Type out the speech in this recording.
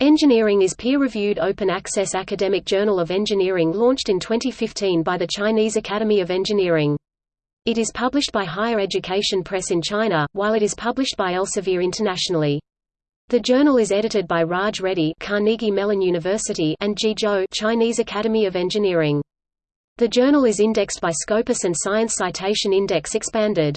Engineering is peer-reviewed open-access academic journal of engineering launched in 2015 by the Chinese Academy of Engineering. It is published by Higher Education Press in China, while it is published by Elsevier internationally. The journal is edited by Raj Reddy Carnegie Mellon University and Ji Zhou Chinese Academy of Engineering. The journal is indexed by Scopus and Science Citation Index Expanded.